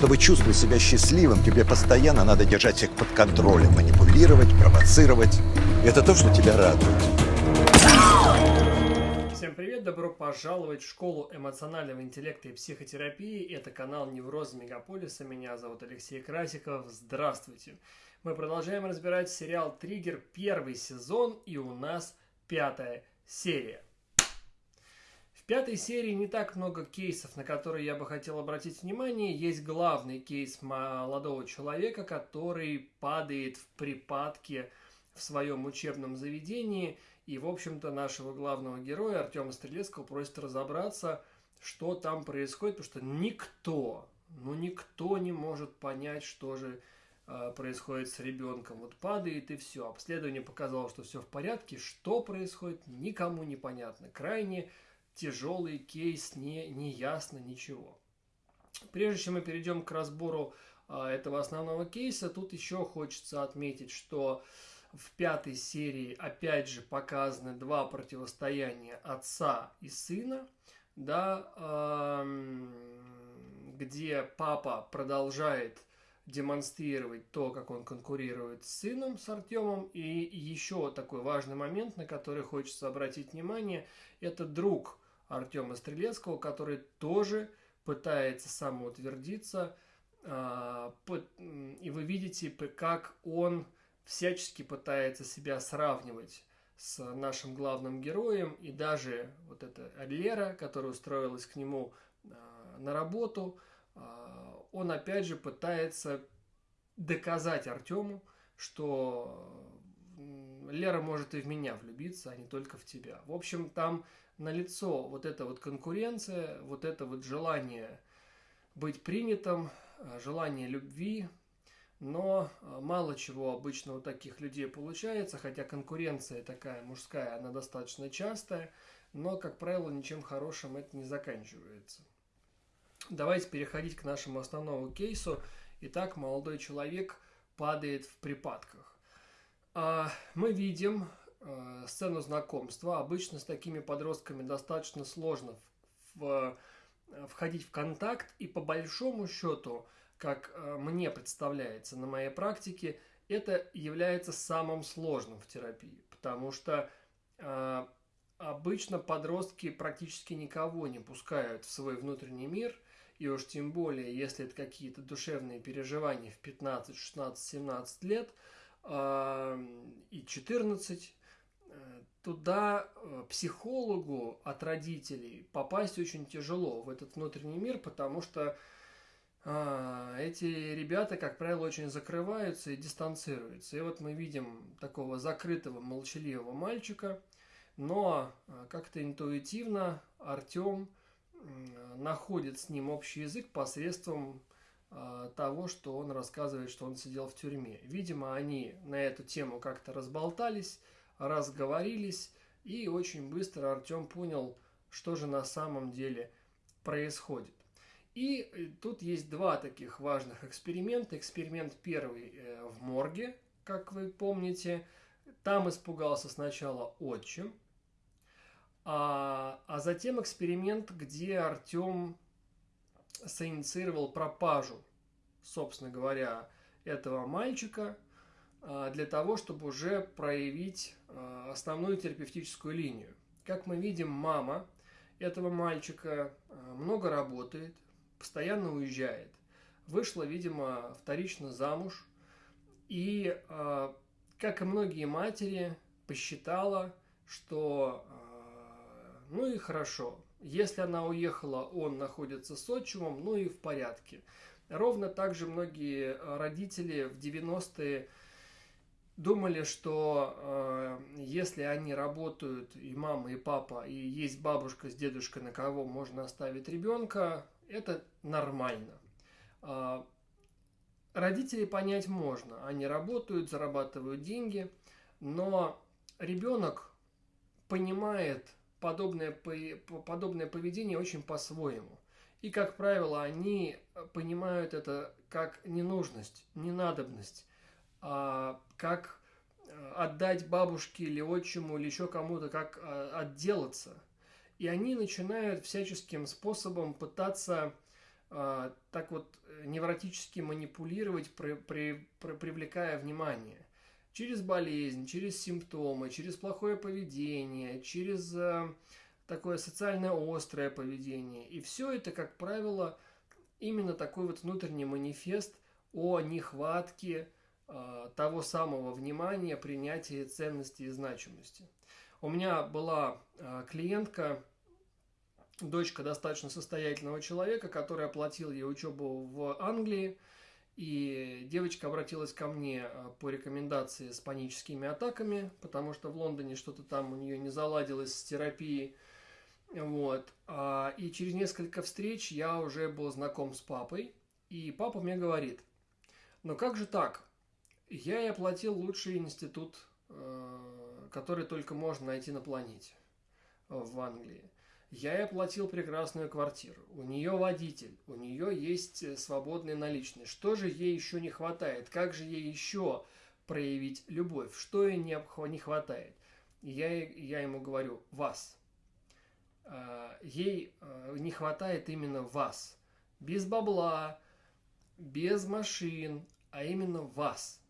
Чтобы чувствовать себя счастливым, тебе постоянно надо держать всех под контролем, манипулировать, провоцировать. Это то, что тебя радует. Всем привет! Добро пожаловать в школу эмоционального интеллекта и психотерапии. Это канал Невроза Мегаполиса. Меня зовут Алексей Красиков. Здравствуйте! Мы продолжаем разбирать сериал «Триггер» первый сезон, и у нас пятая серия пятой серии не так много кейсов, на которые я бы хотел обратить внимание. Есть главный кейс молодого человека, который падает в припадке в своем учебном заведении. И, в общем-то, нашего главного героя Артема Стрелецкого просит разобраться, что там происходит, потому что никто, ну никто не может понять, что же э, происходит с ребенком. Вот падает и все. Обследование показало, что все в порядке. Что происходит, никому не понятно. Крайне тяжелый кейс, не, не ясно ничего. Прежде чем мы перейдем к разбору а, этого основного кейса, тут еще хочется отметить, что в пятой серии опять же показаны два противостояния отца и сына, да, где папа продолжает демонстрировать то, как он конкурирует с сыном, с Артемом. И еще такой важный момент, на который хочется обратить внимание, это друг Артема Стрелецкого, который тоже пытается самоутвердиться. А, и вы видите, как он всячески пытается себя сравнивать с нашим главным героем. И даже вот эта Лера, которая устроилась к нему а, на работу, а, он опять же пытается доказать Артему, что Лера может и в меня влюбиться, а не только в тебя. В общем, там налицо вот эта вот конкуренция, вот это вот желание быть принятым, э, желание любви, но э, мало чего обычно у таких людей получается, хотя конкуренция такая мужская, она достаточно частая, но, как правило, ничем хорошим это не заканчивается. Давайте переходить к нашему основному кейсу. Итак, молодой человек падает в припадках. А, мы видим э, сцену знакомства. Обычно с такими подростками достаточно сложно в, э, входить в контакт. И по большому счету, как мне представляется на моей практике, это является самым сложным в терапии. Потому что обычно подростки практически никого не пускают в свой внутренний мир. И уж тем более, если это какие-то душевные переживания в 15, 16, 17 лет и 14, туда э, психологу от родителей попасть очень тяжело в этот внутренний мир, потому что а, эти ребята, как правило, очень закрываются и дистанцируются. И вот мы видим такого закрытого, молчаливого мальчика, но а, как-то интуитивно Артем находит с ним общий язык посредством того, что он рассказывает, что он сидел в тюрьме. Видимо, они на эту тему как-то разболтались, разговорились, и очень быстро Артем понял, что же на самом деле происходит. И э, тут есть два таких важных эксперимента. Эксперимент первый э, в морге, как вы помните. Там испугался сначала отчим, а, а затем эксперимент, где Артем соинициировал пропажу, собственно говоря, этого мальчика – а, для того, чтобы уже проявить а, основную терапевтическую линию. Как мы видим, мама этого мальчика а, много работает, постоянно уезжает. Вышла, видимо, вторично замуж. И, как и многие матери, посчитала, что ну и хорошо. Если она уехала, он находится с отчимом, ну и в порядке. Ровно так же многие родители в 90-е думали, что э, если они работают, и мама, и папа, и есть бабушка с дедушкой, на кого можно оставить ребенка, это нормально. Э, родителей понять можно. Они работают, зарабатывают деньги, но ребенок понимает подобное, подобное поведение очень по-своему. И, как правило, они понимают это как ненужность, ненадобность а, как э, отдать бабушке или отчиму или еще кому-то, как а, отделаться. И они начинают всяческим способом пытаться э, так вот невротически манипулировать, при, при, при, привлекая внимание. Через болезнь, через симптомы, через плохое поведение, через э, такое социально острое поведение. И все это, как правило, именно такой вот внутренний манифест о нехватке э, того самого внимания, принятия ценности и значимости. У меня была э, клиентка, дочка достаточно состоятельного человека, который оплатил ей учебу в Англии. И девочка обратилась ко мне э, по рекомендации с паническими атаками, потому что в Лондоне что-то там у нее не заладилось с терапией. Вот. А, и через несколько встреч я уже был знаком с папой. И папа мне говорит, ну как же так? Я и оплатил лучший институт, э, который только можно найти на планете в Англии. Я ей оплатил прекрасную квартиру. У нее водитель, у нее есть э, свободные наличные. Что же ей еще не хватает? Как же ей еще проявить любовь? Что ей не, хватает? Я, я ему говорю, вас. А, ей э, не хватает именно вас. Без бабла, без машин, а именно вас.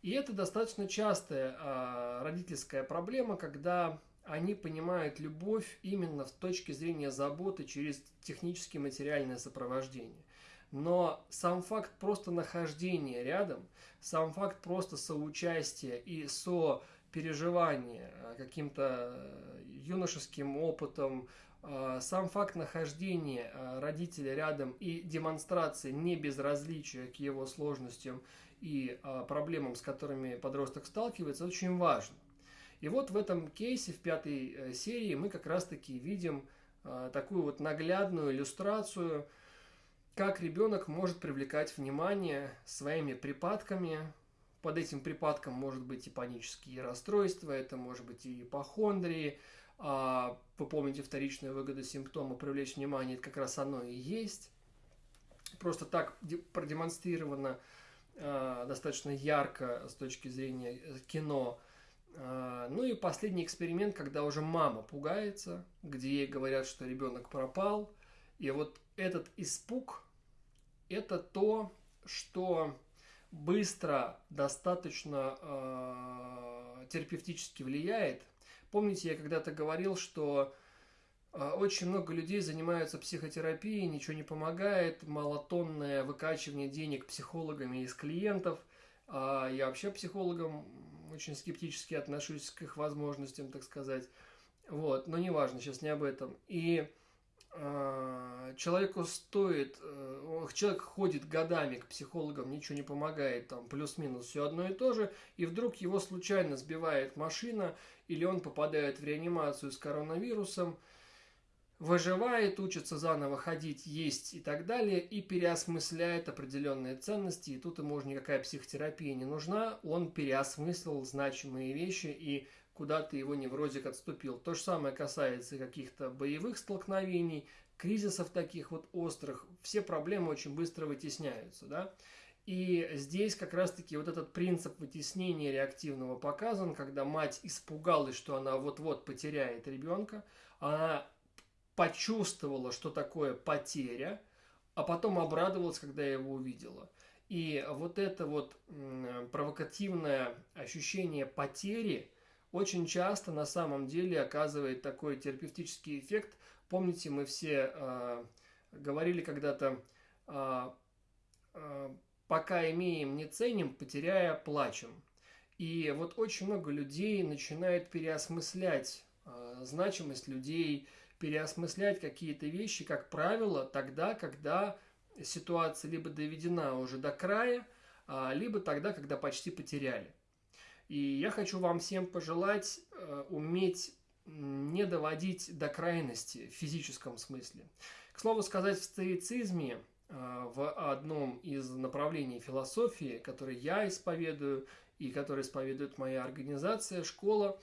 И это достаточно частая а, родительская проблема, когда они понимают любовь именно в точке зрения заботы через технически материальное сопровождение. Но сам факт просто нахождения рядом, сам факт просто соучастия и сопереживания э, каким-то э, юношеским опытом, э, сам факт нахождения родителя рядом и демонстрации небезразличия к его сложностям и проблемам, с которыми подросток сталкивается, очень важно. И вот в этом кейсе, в пятой э, серии, мы как раз-таки видим э, такую вот наглядную иллюстрацию, как ребенок может привлекать внимание своими припадками. Под этим припадком может быть и панические расстройства, это может быть и ипохондрии. А, вы помните вторичная выгода симптома привлечь внимание, это как раз оно и есть. Просто так продемонстрировано э, достаточно ярко с точки зрения кино – ну и последний эксперимент, когда уже мама пугается, где ей говорят, что ребенок пропал. И вот этот испуг – это то, что быстро, достаточно э, терапевтически влияет. Помните, я когда-то говорил, что э, очень много людей занимаются психотерапией, ничего не помогает, малотонное выкачивание денег психологами из клиентов. А я вообще психологам очень скептически отношусь к их возможностям, так сказать. Вот, но неважно, сейчас не об этом. И э, человеку стоит, э, человек ходит годами к психологам, ничего не помогает, там плюс-минус все одно и то же, и вдруг его случайно сбивает машина, или он попадает в реанимацию с коронавирусом, выживает, учится заново ходить, есть и так далее, и переосмысляет определенные ценности, и тут ему уже никакая психотерапия не нужна, он переосмыслил значимые вещи, и куда-то его неврозик отступил. То же самое касается каких-то боевых столкновений, кризисов таких вот острых, все проблемы очень быстро вытесняются, да. И здесь как раз-таки вот этот принцип вытеснения реактивного показан, когда мать испугалась, что она вот-вот потеряет ребенка, она почувствовала, что такое потеря, а потом обрадовалась, когда я его увидела. И вот это вот провокативное ощущение потери очень часто на самом деле оказывает такой терапевтический эффект. Помните, мы все э, говорили когда-то, э, э, пока имеем, не ценим, потеряя, плачем. И вот очень много людей начинает переосмыслять значимость людей, переосмыслять какие-то вещи, как правило, тогда, когда ситуация либо доведена уже до края, а, либо тогда, когда почти потеряли. И я хочу вам всем пожелать э, уметь не доводить до крайности в физическом смысле. К слову сказать, в стоицизме, э, в одном из направлений философии, который я исповедую и который исповедует моя организация, школа,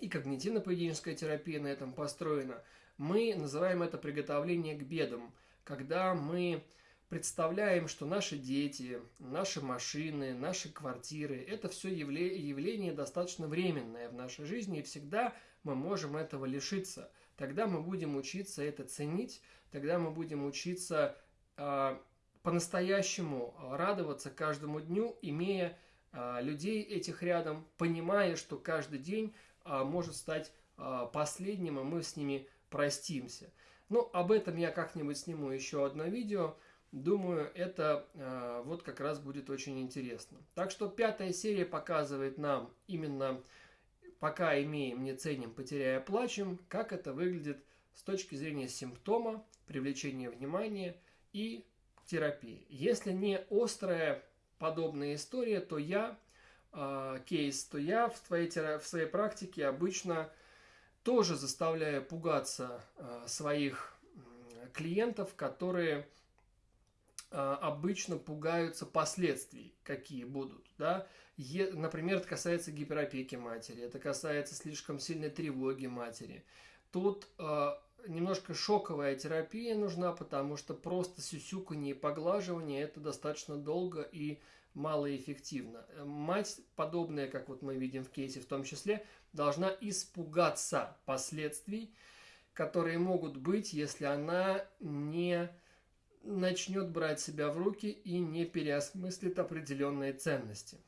и когнитивно-поведенческая терапия на этом построена. Мы называем это приготовление к бедам, когда мы представляем, что наши дети, наши машины, наши квартиры – это все явление, явление достаточно временное в нашей жизни, и всегда мы можем этого лишиться. тогда мы будем учиться это ценить, тогда мы будем учиться э, по-настоящему радоваться каждому дню, имея э, людей этих рядом, понимая, что каждый день может стать э, последним, и мы с ними простимся. Ну, об этом я как-нибудь сниму еще одно видео. Думаю, это э, вот как раз будет очень интересно. Так что пятая серия показывает нам именно пока имеем, не ценим, потеряя, плачем, как это выглядит с точки зрения симптома, привлечения внимания и терапии. Если не острая подобная история, то я, э, кейс, то я в своей, в своей практике обычно тоже заставляю пугаться э, своих клиентов, которые э, обычно пугаются последствий, какие будут. Да? Например, это касается гиперопеки матери, это касается слишком сильной тревоги матери. Тут немножко шоковая терапия нужна, потому что просто сюсюканье и поглаживание это достаточно долго и малоэффективно. Мать, подобная, как вот мы видим в кейсе в том числе, должна испугаться последствий, которые могут быть, если она не начнет брать себя в руки и не переосмыслит определенные ценности.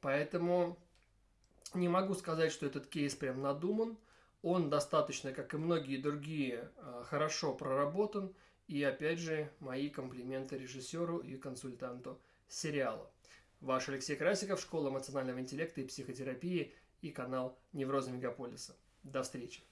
Поэтому не могу сказать, что этот кейс прям надуман. Он достаточно, как и многие другие, э, хорошо проработан. И опять же, мои комплименты режиссеру и консультанту сериала. Ваш Алексей Красиков, Школа эмоционального интеллекта и психотерапии и канал Неврозы Мегаполиса. До встречи!